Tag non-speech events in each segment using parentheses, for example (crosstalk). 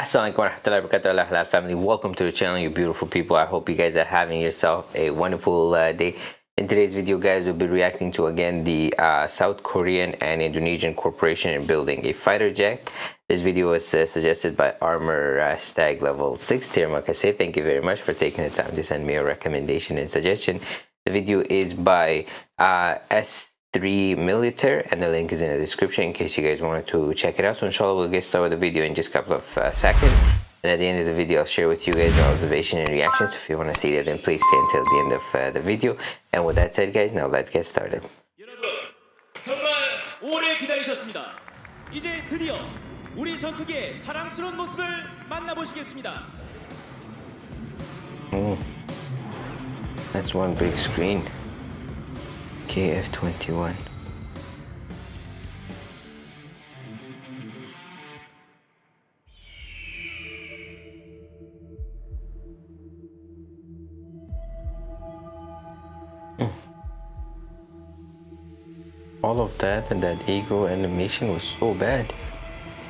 Assalamualaikum warahmatullahi wabarakatuh halal family. Welcome to the channel you beautiful people. I hope you guys are having yourself a wonderful uh, day. In today's video guys we'll be reacting to again the uh, South Korean and Indonesian corporation in building a fighter jet. This video was uh, suggested by Armor uh, Stag level 6 tier Makase thank you very much for taking the time to send me a recommendation and suggestion. The video is by uh, S 3 milliliter and the link is in the description in case you guys wanted to check it out so inshallah we'll get started with the video in just a couple of uh, seconds and at the end of the video i'll share with you guys my observation and reactions if you want to see that then please stay until the end of uh, the video and with that said guys now let's get started 정말 오래 기다리셨습니다. 이제 드디어 우리 전투기의 자랑스러운 모습을 만나보시겠습니다. oh, that's one big screen KF21 Hmm. all of that and that ego animation was so bad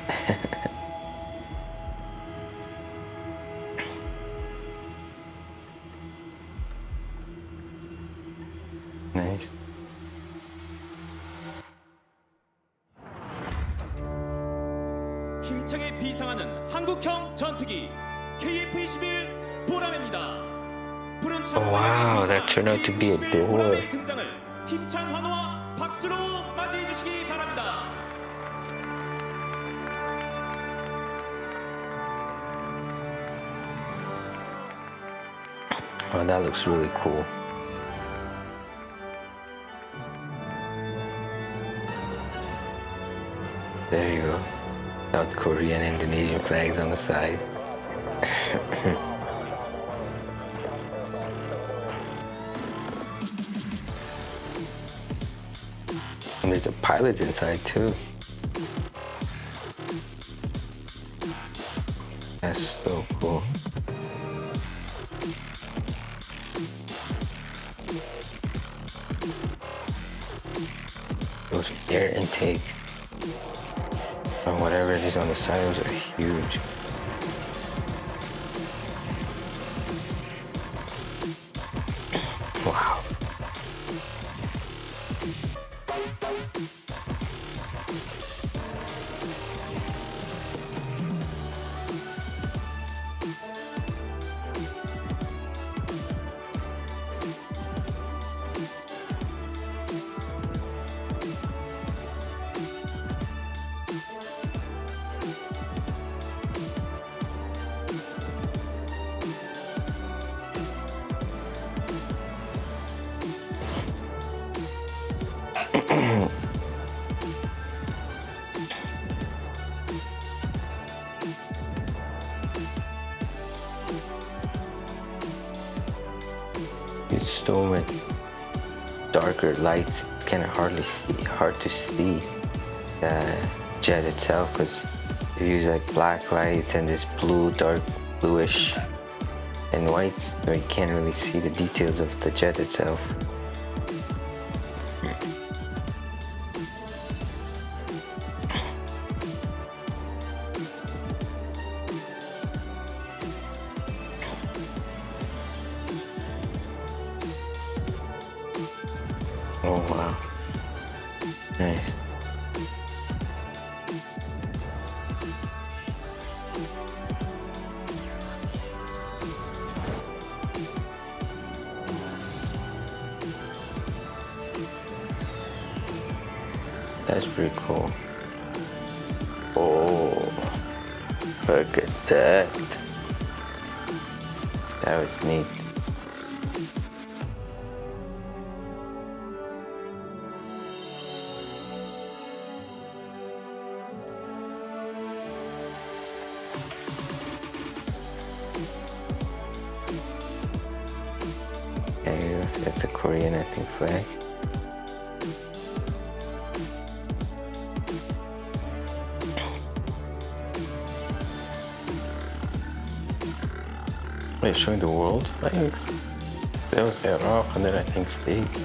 (laughs) 힘차게 비상하는 한국형 전투기 KF-21 보람입니다. 푸른 창 Oh, wow, that turned out to be a door. 보람의 등장을 힘찬 환호와 박수로 맞이해 주시기 바랍니다. oh that looks really cool there you go South Korean Indonesian flags on the side And (laughs) there's a pilot inside too. That's so cool. Those air intake and whatever it is on the side, those are huge. It's so much darker lights. It's kind of hardly see, hard to see the jet itself because they use like black lights and this blue, dark bluish and white, so you can't really see the details of the jet itself. Oh wow. Nice. That's pretty cool. Oh, look at that. That was neat. Korean, I think, flag. Eh? They're showing the world flags. That was Iraq and then I think States.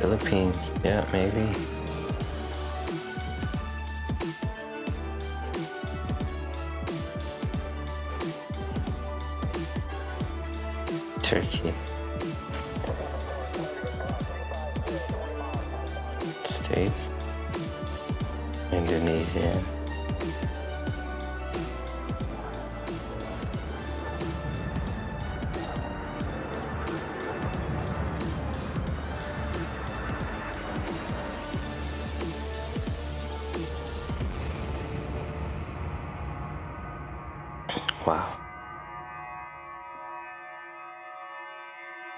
Philippines, yeah, maybe. Turkey. States. Indonesia. Wow.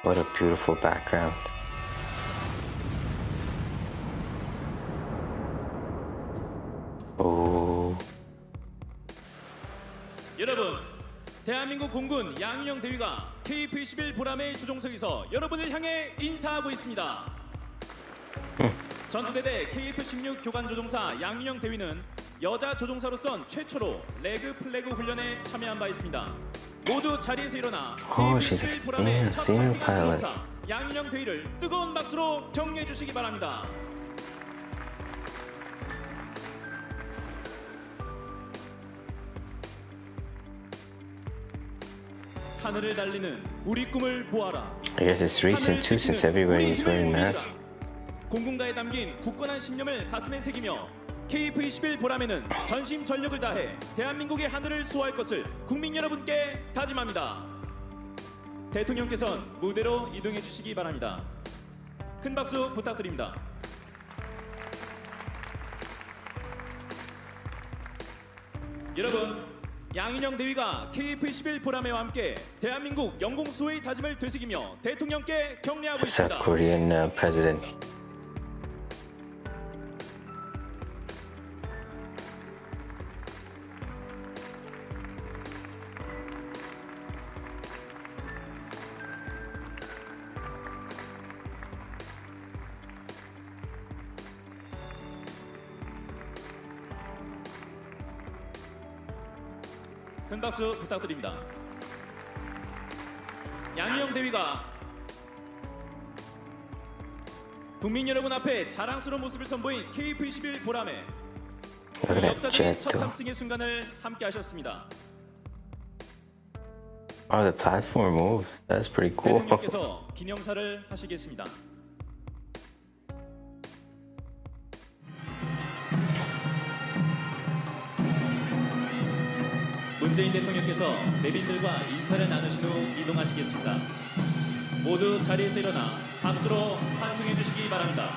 What a beautiful background. Oh, 여러분, 대한민국 공군 양윤영 대위가 KF-21 보람의 조종석에서 여러분을 향해 인사하고 있습니다. 전투대대 KF-16 교관 조종사 양윤영 대위는 여자 조종사로선 최초로 레그 플래그 훈련에 참여한 바 있습니다. 모두 자리에서 일어나 a KF-21 보람의 female- 첫 탑승한. 조종사 양윤영 대위를 뜨거운 박수로 격려해 주시기 바랍니다. 하늘을 달리는 우리 꿈을 보아라. I guess it's recent too since everybody is wearing masks. 공군가에 담긴 굳건한 신념을 가슴에 새기며 KF-21 보람에는 전심 전력을 다해 대한민국의 하늘을 수호할 것을 국민 여러분께 다짐합니다. 대통령께선 무대로 이동해 주시기 바랍니다. 큰 박수 부탁드립니다. 여러분, 양인영 대위가 KF-21 보람회와 함께 대한민국 영공 수호의 다짐을 되새기며 대통령께 South 있습니다. 큰 박수 부탁드립니다. 양희영 대위가 국민 여러분 앞에 자랑스러운 모습을 선보인 KF21 보람에 역사적인 첫. 탑승의 순간을 함께 하셨습니다. Oh, the platform moves. That's pretty cool. 대통령께서 기념사를 하시겠습니다. 문재인 대통령께서 내빈들과 인사를 나누신 후 이동하시겠습니다. 모두 자리에서 일어나 박수로 환송해 주시기 바랍니다.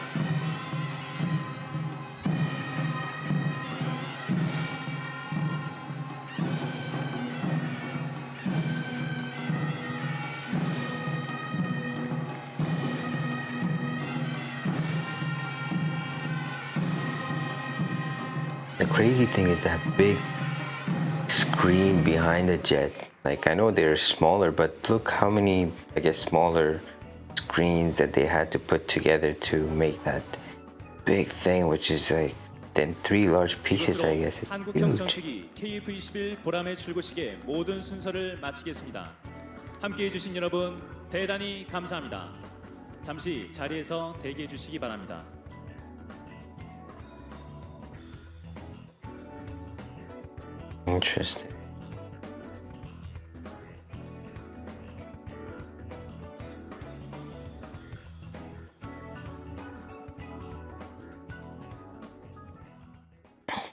screen behind the jet. Like I know they're smaller, but look how many, I guess, smaller screens that they had to put together to make that big thing, which is like then three large pieces. I 이것으로 guess it's 한국형 huge. 전투기 KF-21 보람의 출고식의 모든 순서를 마치겠습니다. 함께해 주신 여러분 대단히 감사합니다. 잠시 자리에서 대기해 주시기 바랍니다. Interesting.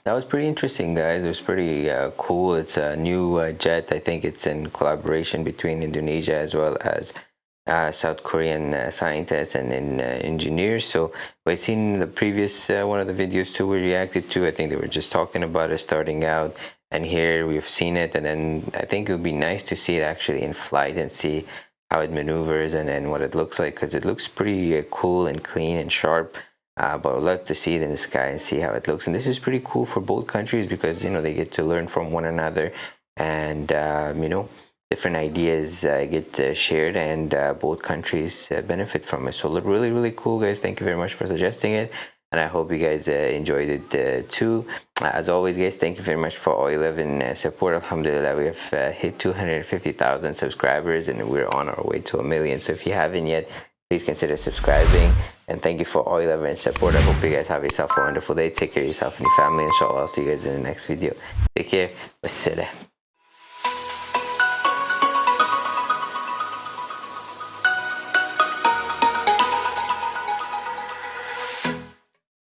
That was pretty interesting, guys. It was pretty uh, cool. It's a new uh, jet. I think it's in collaboration between Indonesia as well as uh, South Korean uh, scientists and, and uh, engineers. So we've seen the previous uh, one of the videos too we reacted to. I think they were just talking about it starting out, and here we've seen it. And then I think it would be nice to see it actually in flight and see how it maneuvers and, and what it looks like because it looks pretty uh, cool and clean and sharp. Uh, but I'd love to see it in the sky and see how it looks. And this is pretty cool for both countries because you know they get to learn from one another, and um, you know different ideas uh, get uh, shared, and uh, both countries uh, benefit from it. So look really really cool, guys. Thank you very much for suggesting it. And I hope you guys uh, enjoyed it uh, too. As always, guys, thank you very much for all 11 uh, support. Alhamdulillah, we have hit 250,000 subscribers and we're on our way to a million. So if you haven't yet, please consider subscribing. And thank you for all your love and support. I hope you guys have yourself a wonderful day. Take care of yourself and your family. Inshallah i'll see you guys in the next video. Take care. Wassalam